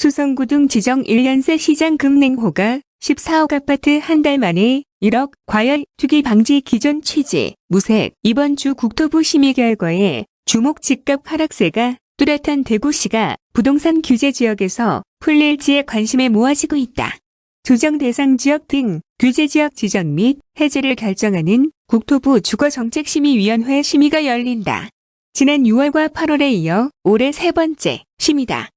수성구 등 지정 1년새 시장 금냉호가 14억 아파트 한 달 만에 1억 과열 투기 방지 기존 취지 무색 이번 주 국토부 심의 결과에 주목 집값 하락세가 뚜렷한 대구시가 부동산 규제 지역에서 풀릴지에 관심에 모아지고 있다. 조정 대상 지역 등 규제 지역 지정 및 해제를 결정하는 국토부 주거정책심의위원회 심의가 열린다. 지난 6월과 8월에 이어 올해 세 번째 심의다.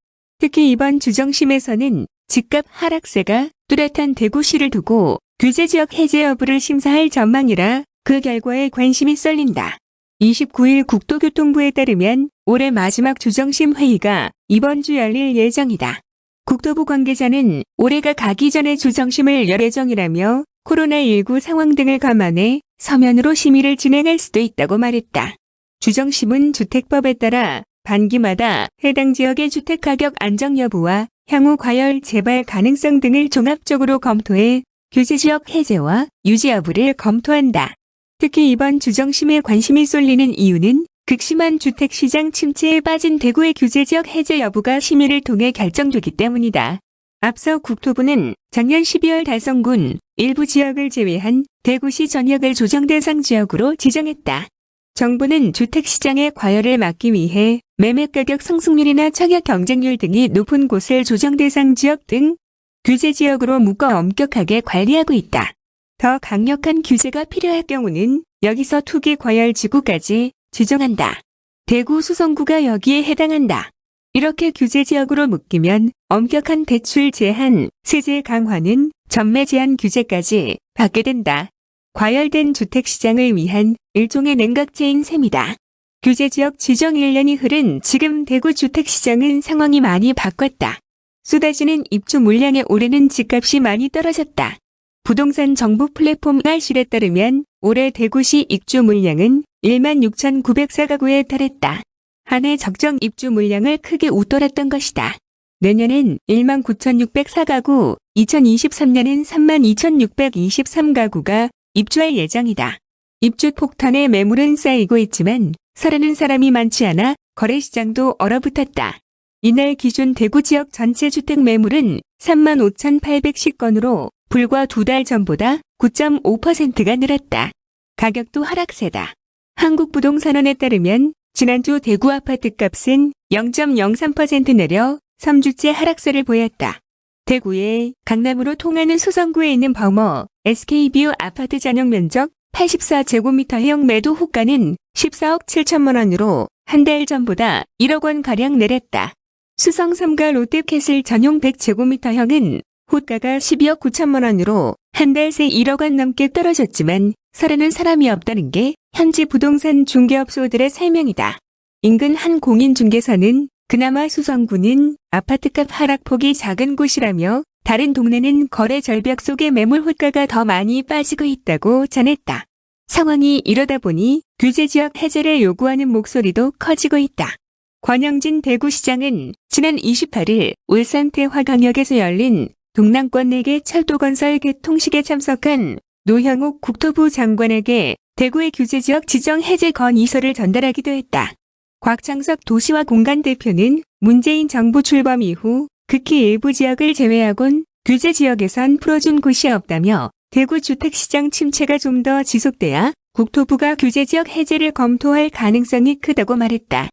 특히 이번 주정심에서는 집값 하락세가 뚜렷한 대구시를 두고 규제 지역 해제 여부를 심사할 전망이라 그 결과에 관심이 쏠린다. 29일 국토교통부에 따르면 올해 마지막 주정심 회의가 이번 주 열릴 예정이다. 국토부 관계자는 올해가 가기 전에 주정심을 열 예정이라며 코로나19 상황 등을 감안해 서면으로 심의를 진행할 수도 있다고 말했다. 주정심은 주택법에 따라 반기마다 해당 지역의 주택가격 안정 여부와 향후 과열 재발 가능성 등을 종합적으로 검토해 규제지역 해제와 유지 여부를 검토한다. 특히 이번 주정심에 관심이 쏠리는 이유는 극심한 주택시장 침체에 빠진 대구의 규제지역 해제 여부가 심의를 통해 결정되기 때문이다. 앞서 국토부는 작년 12월 달성군 일부 지역을 제외한 대구시 전역을 조정 대상 지역으로 지정했다. 정부는 주택시장의 과열을 막기 위해 매매가격 상승률이나 청약 경쟁률 등이 높은 곳을 조정 대상 지역 등 규제 지역으로 묶어 엄격하게 관리하고 있다. 더 강력한 규제가 필요할 경우는 여기서 투기 과열 지구까지 지정한다. 대구 수성구가 여기에 해당한다. 이렇게 규제 지역으로 묶이면 엄격한 대출 제한, 세제 강화는 전매 제한 규제까지 받게 된다. 과열된 주택시장을 위한 일종의 냉각제인 셈이다. 규제지역 지정 1년이 흐른 지금 대구 주택시장은 상황이 많이 바꿨다. 쏟아지는 입주 물량에 올해는 집값이 많이 떨어졌다. 부동산 정보 플랫폼 알실에 따르면 올해 대구시 입주 물량은 1만 6,904가구에 달했다. 한 해 적정 입주 물량을 크게 웃돌았던 것이다. 내년엔 1만 9,604가구, 2023년엔 3만 2,623가구가 입주할 예정이다. 입주 폭탄에 매물은 쌓이고 있지만 사려는 사람이 많지 않아 거래시장도 얼어붙었다. 이날 기준 대구 지역 전체 주택 매물은 3만 5,810건으로 불과 두 달 전보다 9.5%가 늘었다. 가격도 하락세다. 한국부동산원에 따르면 지난주 대구 아파트 값은 0.03% 내려 3주째 하락세를 보였다. 대구의 강남으로 통하는 수성구에 있는 범어 SK뷰 아파트 전용 면적 84제곱미터형 매도 호가는 14억 7천만 원으로 한 달 전보다 1억 원가량 내렸다. 수성 3가 롯데캐슬 전용 100제곱미터형은 호가가 12억 9천만 원으로 한 달 새 1억 원 넘게 떨어졌지만 사려는 사람이 없다는 게 현지 부동산 중개업소들의 설명이다. 인근 한 공인중개사는 그나마 수성구는 아파트값 하락폭이 작은 곳이라며 다른 동네는 거래 절벽 속에 매물 호가가 더 많이 빠지고 있다고 전했다. 상황이 이러다 보니 규제 지역 해제를 요구하는 목소리도 커지고 있다. 권영진 대구시장은 지난 28일 울산 태화강역에서 열린 동남권 내개 철도건설 개통식에 참석한 노형욱 국토부 장관에게 대구의 규제지역 지정 해제 건의서를 전달하기도 했다. 곽창석 도시와 공간 대표는 문재인 정부 출범 이후 극히 일부 지역을 제외하곤 규제 지역에선 풀어준 곳이 없다며 대구 주택시장 침체가 좀 더 지속돼야 국토부가 규제 지역 해제를 검토할 가능성이 크다고 말했다.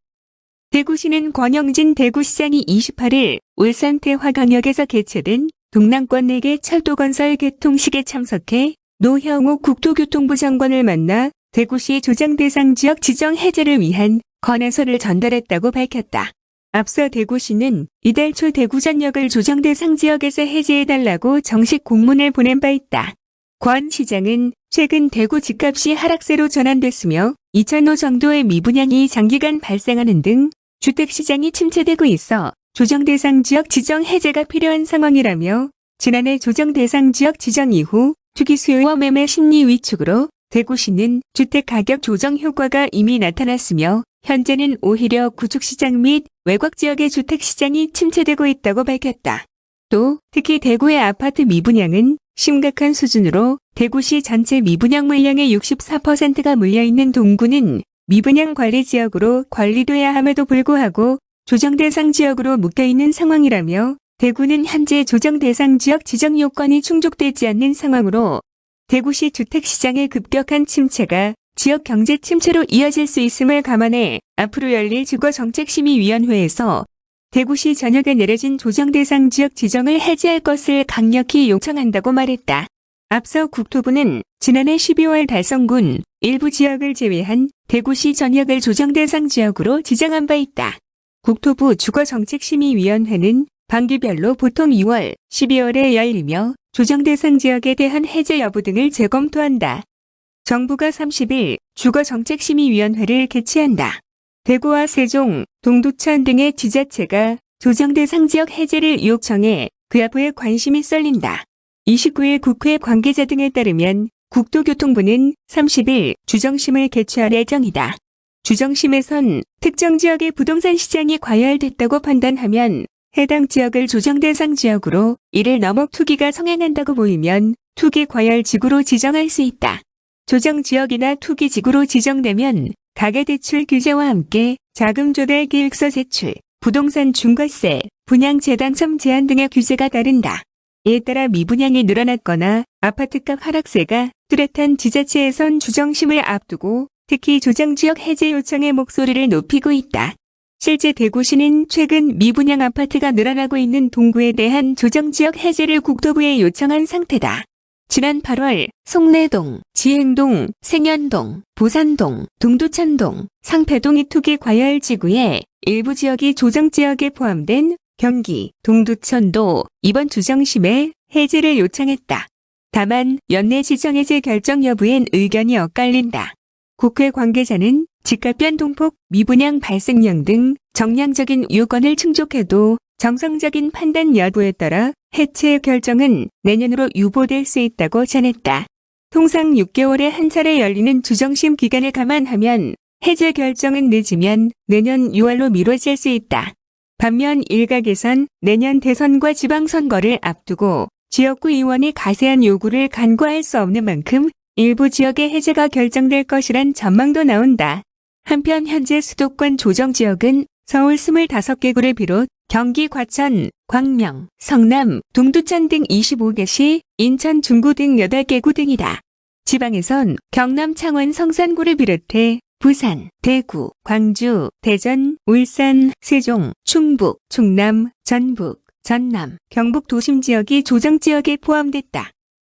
대구시는 권영진 대구시장이 28일 울산 태화강역에서 개최된 동남권 내개 철도건설 개통식에 참석해 노형욱 국토교통부 장관을 만나 대구시 조장 대상 지역 지정 해제를 위한 건의서를 전달했다고 밝혔다. 앞서 대구시는 이달 초 대구전역을 조정 대상 지역에서 해제해달라고 정식 공문을 보낸 바 있다. 권 시장은 최근 대구 집값이 하락세로 전환됐으며 2천호 정도의 미분양이 장기간 발생하는 등 주택시장이 침체되고 있어 조정 대상 지역 지정 해제가 필요한 상황이라며 지난해 조정 대상 지역 지정 이후 투기 수요와 매매 심리 위축으로 대구시는 주택가격 조정 효과가 이미 나타났으며 현재는 오히려 구축시장 및 외곽 지역의 주택시장이 침체되고 있다고 밝혔다. 또 특히 대구의 아파트 미분양은 심각한 수준으로 대구시 전체 미분양 물량의 64%가 물려있는 동구는 미분양 관리 지역으로 관리돼야 함에도 불구하고 조정 대상 지역으로 묶여있는 상황이라며 대구는 현재 조정 대상 지역 지정 요건이 충족되지 않는 상황으로 대구시 주택시장의 급격한 침체가 지역 경제 침체로 이어질 수 있음을 감안해 앞으로 열릴 주거정책심의위원회에서 대구시 전역에 내려진 조정 대상 지역 지정을 해제할 것을 강력히 요청한다고 말했다. 앞서 국토부는 지난해 12월 달성군 일부 지역을 제외한 대구시 전역을 조정 대상 지역으로 지정한 바 있다. 국토부 주거정책심의위원회는 반기별로 보통 2월, 12월에 열리며 조정 대상 지역에 대한 해제 여부 등을 재검토한다. 정부가 30일 주거정책심의위원회를 개최한다. 대구와 세종, 동두천 등의 지자체가 조정 대상 지역 해제를 요청해 그 여부에 관심이 쏠린다. 29일 국회 관계자 등에 따르면 국토교통부는 30일 주정심을 개최할 예정이다. 주정심에선 특정 지역의 부동산 시장이 과열됐다고 판단하면 해당 지역을 조정 대상 지역으로 이를 넘어 투기가 성행한다고 보이면 투기 과열 지구로 지정할 수 있다. 조정 지역이나 투기 지구로 지정되면 가계대출 규제와 함께 자금 조달 계획서 제출, 부동산 중과세, 분양재 당첨 제한 등의 규제가 따른다. 이에 따라 미분양이 늘어났거나 아파트값 하락세가 뚜렷한 지자체에선 주정심을 앞두고 특히 조정지역 해제 요청의 목소리를 높이고 있다. 실제 대구시는 최근 미분양 아파트가 늘어나고 있는 동구에 대한 조정지역 해제를 국토부에 요청한 상태다. 지난 8월 송내동, 지행동, 생현동, 부산동, 동두천동, 상패동 이 투기 과열 지구의 일부 지역이 조정지역에 포함된 경기, 동두천도 이번 주정심에 해제를 요청했다. 다만 연내 지정 해제 결정 여부엔 의견이 엇갈린다. 국회 관계자는 집값 변동폭, 미분양 발생량 등 정량적인 요건을 충족해도 정상적인 판단 여부에 따라 해체 결정은 내년으로 유보될 수 있다고 전했다. 통상 6개월에 한 차례 열리는 주정심 기간을 감안하면 해제 결정은 늦으면 내년 6월로 미뤄질 수 있다. 반면 일각에선 내년 대선과 지방선거를 앞두고 지역구 의원이 가세한 요구를 간과할 수 없는 만큼 일부 지역의 해제가 결정될 것이란 전망도 나온다. 한편 현재 수도권 조정 지역은 서울 25개구를 비롯 경기 과천, 광명, 성남, 동두천 등 25개시, 인천 중구 등 8개구 등이다. 지방에선 경남 창원 성산구를 비롯해 부산, 대구, 광주, 대전, 울산, 세종, 충북, 충남, 전북, 전남, 경북 도심 지역이 조정 지역에 포함됐다.